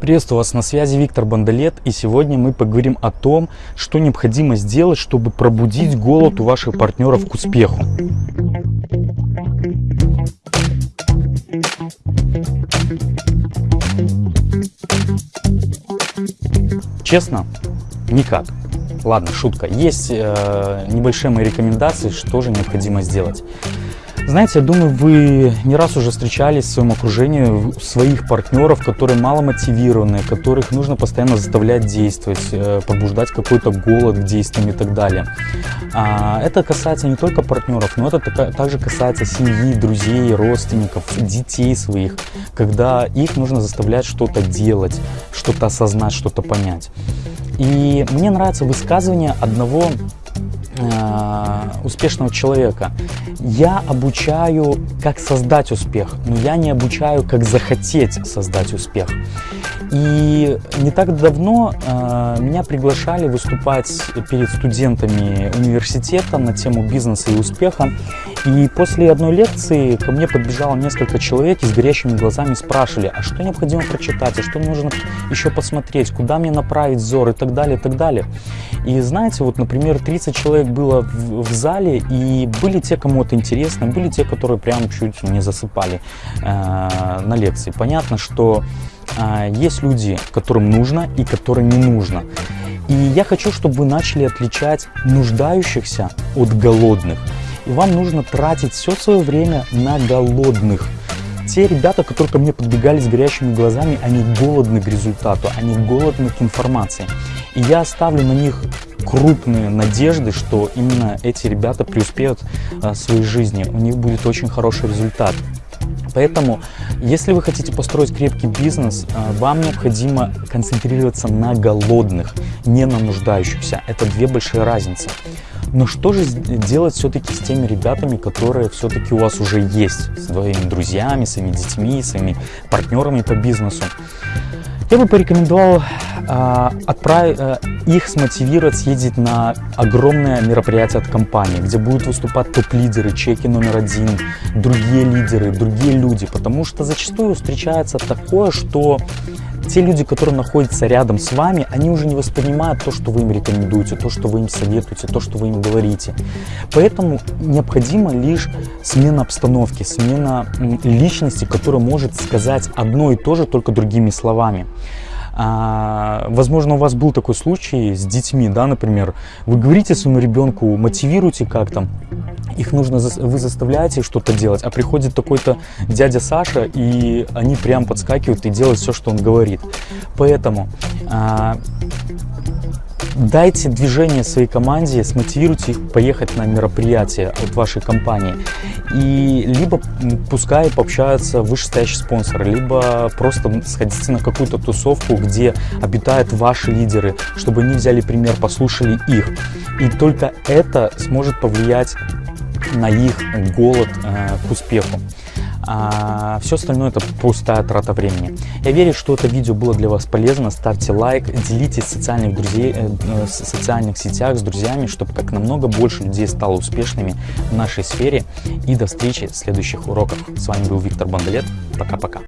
Приветствую вас, на связи Виктор Бандалет, и сегодня мы поговорим о том, что необходимо сделать, чтобы пробудить голод у ваших партнеров к успеху. Честно, никак. Ладно, шутка. Есть э, небольшие мои рекомендации, что же необходимо сделать. Знаете, я думаю, вы не раз уже встречались в своем окружении своих партнеров, которые мало мотивированы, которых нужно постоянно заставлять действовать, э, побуждать какой-то голод к действиям и так далее. А, это касается не только партнеров, но это также касается семьи, друзей, родственников, детей своих, когда их нужно заставлять что-то делать, что-то осознать, что-то понять. И мне нравится высказывание одного успешного человека. Я обучаю, как создать успех, но я не обучаю, как захотеть создать успех. И не так давно э, меня приглашали выступать перед студентами университета на тему бизнеса и успеха. И после одной лекции ко мне подбежало несколько человек и с горящими глазами спрашивали, а что необходимо прочитать, а что нужно еще посмотреть, куда мне направить взор и так далее, и так далее. И знаете, вот, например, 30 человек было в, в зале, и были те, кому это интересно, были те, которые прям чуть не засыпали э, на лекции. Понятно, что э, есть люди, которым нужно и которым не нужно. И я хочу, чтобы вы начали отличать нуждающихся от голодных и вам нужно тратить все свое время на голодных. Те ребята, которые ко мне подбегали с горящими глазами, они голодны к результату, они голодны к информации. И я оставлю на них крупные надежды, что именно эти ребята преуспеют а, в своей жизни, у них будет очень хороший результат. Поэтому, если вы хотите построить крепкий бизнес, а, вам необходимо концентрироваться на голодных, не на нуждающихся. Это две большие разницы. Но что же делать все-таки с теми ребятами, которые все-таки у вас уже есть, с своими друзьями, своими детьми, своими партнерами по бизнесу? Я бы порекомендовал э, отправить, э, их смотивировать съездить на огромное мероприятие от компании, где будут выступать топ-лидеры, чеки номер один, другие лидеры, другие люди, потому что зачастую встречается такое, что те люди, которые находятся рядом с вами, они уже не воспринимают то, что вы им рекомендуете, то, что вы им советуете, то, что вы им говорите. Поэтому необходима лишь смена обстановки, смена личности, которая может сказать одно и то же, только другими словами. А, возможно, у вас был такой случай с детьми, да, например, вы говорите своему ребенку, мотивируйте как-то, их нужно, вы заставляете что-то делать, а приходит такой-то дядя Саша, и они прям подскакивают и делают все, что он говорит. Поэтому а, дайте движение своей команде, смотивируйте их поехать на мероприятие от вашей компании. И либо пускай пообщаются вышестоящие спонсоры, либо просто сходите на какую-то тусовку, где обитают ваши лидеры, чтобы они взяли пример, послушали их. И только это сможет повлиять на их голод э, к успеху. А все остальное это пустая трата времени. Я верю, что это видео было для вас полезно. Ставьте лайк, делитесь в социальных, друзей, э, э в социальных сетях с друзьями, чтобы как намного больше людей стало успешными в нашей сфере. И до встречи в следующих уроках. С вами был Виктор Бандалет. Пока-пока.